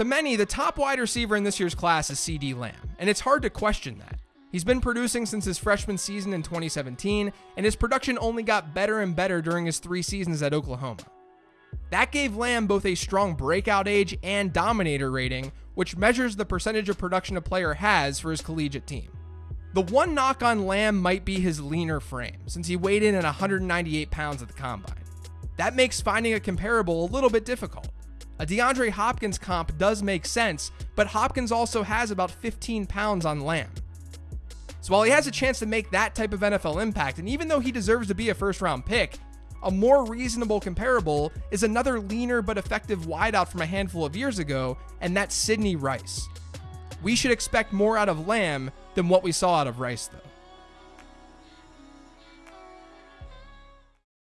To many, the top wide receiver in this year's class is CeeDee Lamb, and it's hard to question that. He's been producing since his freshman season in 2017, and his production only got better and better during his three seasons at Oklahoma. That gave Lamb both a strong breakout age and dominator rating, which measures the percentage of production a player has for his collegiate team. The one knock on Lamb might be his leaner frame, since he weighed in at 198 pounds at the combine. That makes finding a comparable a little bit difficult. A DeAndre Hopkins comp does make sense, but Hopkins also has about 15 pounds on Lamb. So while he has a chance to make that type of NFL impact, and even though he deserves to be a first round pick, a more reasonable comparable is another leaner but effective wideout from a handful of years ago, and that's Sidney Rice. We should expect more out of Lamb than what we saw out of Rice, though.